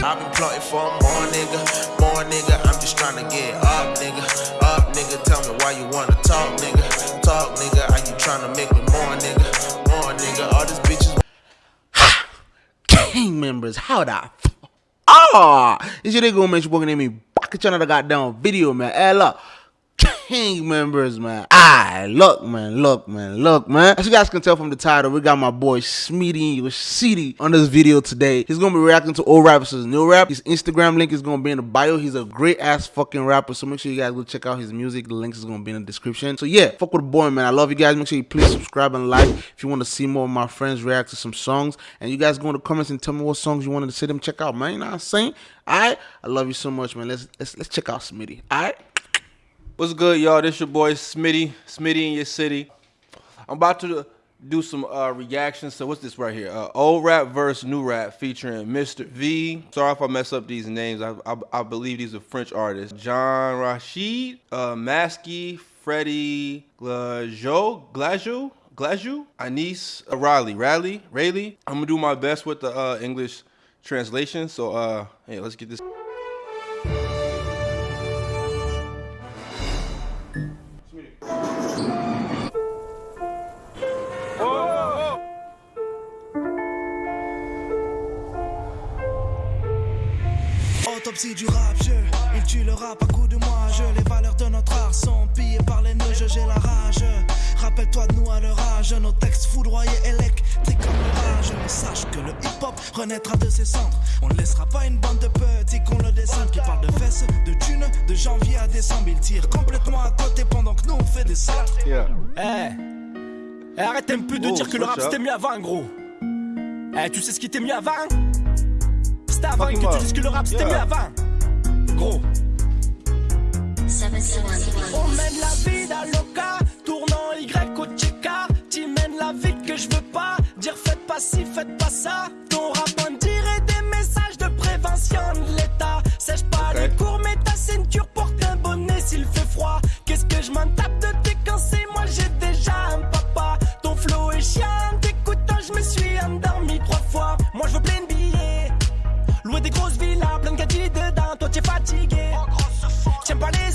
I've been plotting for more nigga, more nigga. I'm just trying to get up, nigga, up, nigga. Tell me why you wanna talk, nigga, talk, nigga. Are you trying to make me more, nigga, more, nigga? All these bitches. Gang members, how the Ah, it's your nigga, man. You walking at me back at another goddamn video, man. Hey, look. King members, man. Ah, look, man, look, man, look, man. As you guys can tell from the title, we got my boy Smitty City on this video today. He's gonna be reacting to old rappers' new rap. His Instagram link is gonna be in the bio. He's a great ass fucking rapper, so make sure you guys go check out his music. The links is gonna be in the description. So yeah, fuck with the boy, man. I love you guys. Make sure you please subscribe and like if you want to see more of my friends react to some songs. And you guys go in the comments and tell me what songs you wanted to see them check out, man. You know what I'm saying? Alright, I love you so much, man. Let's let's let's check out Smitty. Alright. What's good, y'all? This your boy Smitty, Smitty in your city. I'm about to do some uh, reactions. So what's this right here? Uh, old rap versus new rap featuring Mr. V. Sorry if I mess up these names. I, I, I believe these are French artists. Jhon Rachid, uh, Maskey, Freddie Glajo, Glajo, Glajo, Anis uh, Riley, Riley, Rayleigh. I'm gonna do my best with the uh, English translation. So uh, hey, let's get this. Autopsie du rap, je, il tue le rap à coup de moi, je, les valeurs de notre art sont pillées par les nœuds, j'ai la rage. Rappelle-toi de nous à leur âge, nos textes foudroyés électriques comme l'orage. Mais sache que le hip-hop renaîtra de ses cendres. On ne laissera pas une bande de petits qu'on le descende, qui parlent de fesses, de thunes, de janvier à décembre. Ils tirent complètement à côté pendant que nous on fait des salles. Yeah. Eh Eh, arrête un peu de Oh, dire que le rap c'était mieux avant, gros. Eh, tu sais ce qui était mieux avant? C'était avant que tu dises que le rap c'était mieux avant. Gros. 771. On mène la vie d'Aloca, tournant Y au Tcheka. Tu mènes la vie que je veux pas. Dire faites pas ci, faites pas ça. Ton rap on dirait des messages de prévention de l'État. Sèche pas les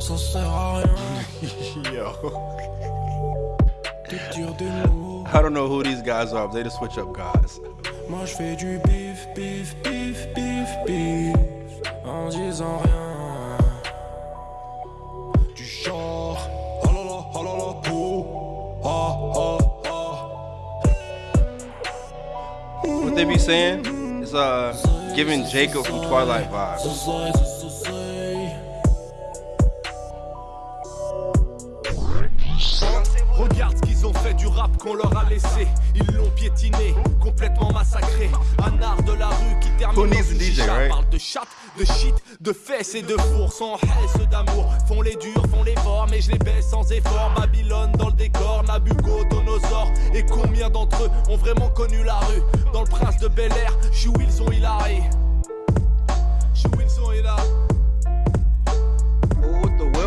Ça sert à rien. Yo. de dire des mots. I don't know who these guys are, but they the switch up guys. Moi je fais du bif, bif, bif, bif, bif En disant rien Du genre Oh là là, oh là là, oh Oh, oh, oh What they be saying? It's uh giving Jacob from Twilight vibes. Qu'ils ont fait du rap qu'on leur a laissé. Ils l'ont piétiné, complètement massacré. Un art de la rue qui termine Who dans une DJ, chicha. right? Parle de chatte, de shit, de fesses et de four. Sans haisse d'amour, font les durs, font les forts. Mais je les baisse sans effort. Babylone dans le décor, Nabucodonosor. Et combien d'entre eux ont vraiment connu la rue? Dans le prince de Bel Air, je suis Wilson Hillary. Je suis Wilson Hillary.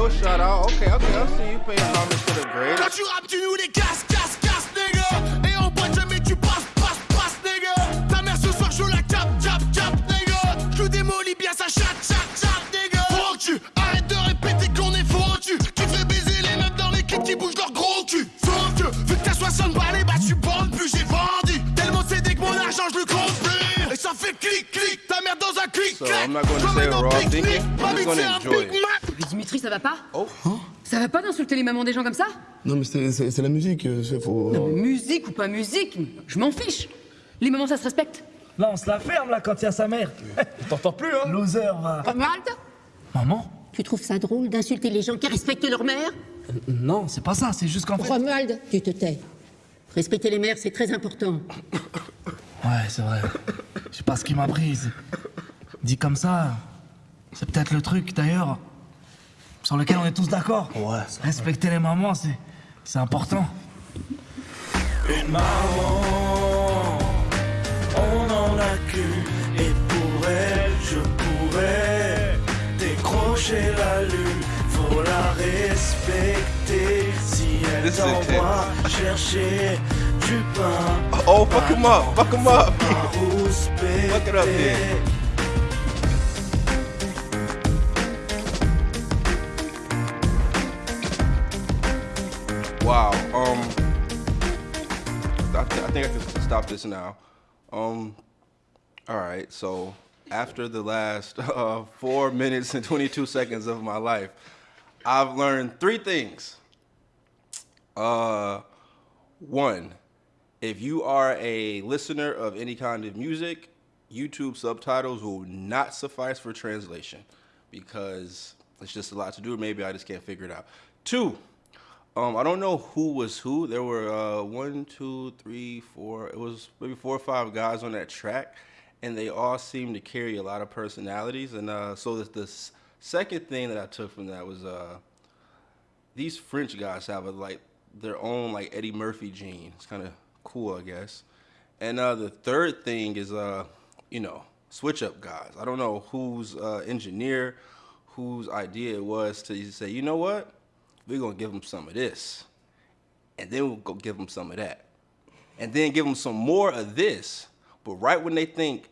Oh, wheel shot out. Okay, okay, I see you paying homage to the tu tu nous les casses, casses, casses, nigga. Et en boîte, jamais tu passes, passes, passes, nigga. Ta mère ce soir, je la cap, cap, cap, nigga. Je démolis bien sa chatte, chatte, chatte, nigga. Foutu, arrête de répéter qu'on est foutu. Tu fais baiser les meufs dans l'équipe qui bougent leur gros cul. Foutu, vu que t'as 60 balles, bah tu bandes plus, j'ai vendu. Tellement c'est dès que mon argent, je le compte plus. Et ça fait clic, clic, ta mère dans un clic, So, clac. I'm not gonna say pique-nique, thinking. I'm just gonna c'est un enjoy Big it. Dimitri, ça va pas Oh. Ça va pas d'insulter les mamans des gens comme ça Non, mais c'est- la musique, euh, c'est faut. Non, mais musique ou pas musique, je m'en fiche. Les mamans, ça se respecte. Là, on se la ferme, là, quand il y a sa mère. T'entends plus, hein Loser, va. Romuald, Maman tu trouves ça drôle d'insulter les gens qui respectent leur mère Non, c'est pas ça, c'est juste qu'en fait... Romuald, tu te tais. Respecter les mères, c'est très important. Ouais, c'est vrai. Je sais pas ce qui m'a prise. Dit comme ça, c'est peut-être le truc, d'ailleurs. Sur lequel on est tous d'accord. Ouais. Respecter les mamans, c'est, c'est important. Une maman, on en a qu'une. Et pour elle, je pourrais décrocher la lune. Faut la respecter si elle t'envoie chercher du pain. Oh, fuck him up, fuck him up. Fuck it up, man. Wow. Um, I, th- I think I can stop this now. Um, all right. So after the last uh, four minutes and 22 seconds of my life, I've learned three things. Uh, one, if you are a listener of any kind of music, YouTube subtitles will not suffice for translation because it's just a lot to do. Maybe I just can't figure it out. Two, um, I don't know who was who. There were uh, one, two, three, four. It was maybe four or five guys on that track, and they all seemed to carry a lot of personalities. And uh, so the, second thing that I took from that was uh, these French guys have a, like their own like Eddie Murphy gene. It's kind of cool, I guess. And uh, the third thing is, uh, you know, switch up guys. I don't know whose uh, engineer, whose idea it was to say, you know what, we're gonna give them some of this, and then we'll go give them some of that, and then give them some more of this. But right when they think,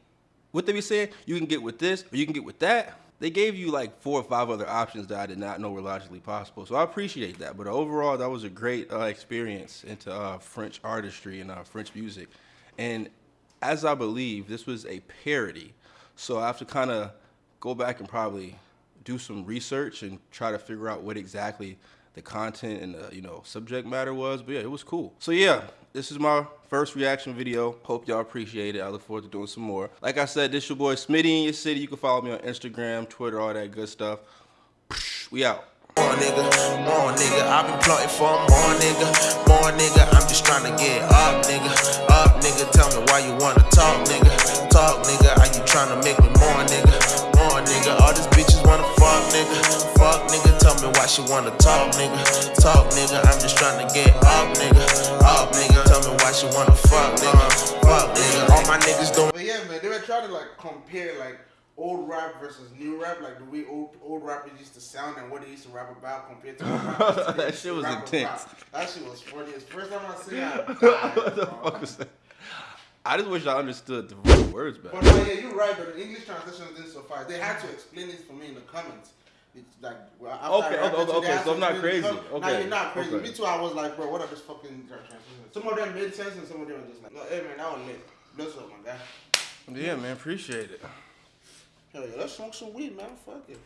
what they be saying, you can get with this or you can get with that. They gave you like four or five other options that I did not know were logically possible. So I appreciate that. But overall, that was a great uh, experience into uh, French artistry and uh, French music. And as I believe, this was a parody. So I have to kind of go back and probably do some research and try to figure out what exactly the content and the you know subject matter was. But yeah, it was cool. So yeah, this is my first reaction video. Hope y'all appreciate it. I look forward to doing some more. Like I said, this your boy Smitty in your city. You can follow me on Instagram, Twitter, all that good stuff. We out. More nigga, more nigga, I've been plotting for more nigga, more nigga, I'm just trying to get up, nigga, up, nigga, tell me why you wanna talk, nigga, talk, nigga, are you trying to make me more, nigga, tell she wanna talk, nigga, talk, nigga, I'm just trying to get up, nigga, up, nigga, tell me why she wanna fuck, nigga, fuck, nigga, all my niggas doing. But yeah, man, they were trying to like compare like old rap versus new rap, like the way old old rappers used to sound and what they used to rap about compared to what That shit was rap intense. about. That shit was funny. It's first time I see that. what the fuck was that? I just wish I understood the words better. But no, yeah, you're right. But the English translation didn't suffice. They had to explain this for me in the comments. It's like well, Okay, I okay, okay, so I'm not explain it in the crazy. com- Nah, Okay, you're not crazy. okay. Me too. I was like, bro, what are this fucking? Some of them made sense, and some of them were just like, no, hey man, that was lit. Bless up, my guy. Yeah, man, appreciate it. Hell yeah, let's smoke some weed, man. Fuck it.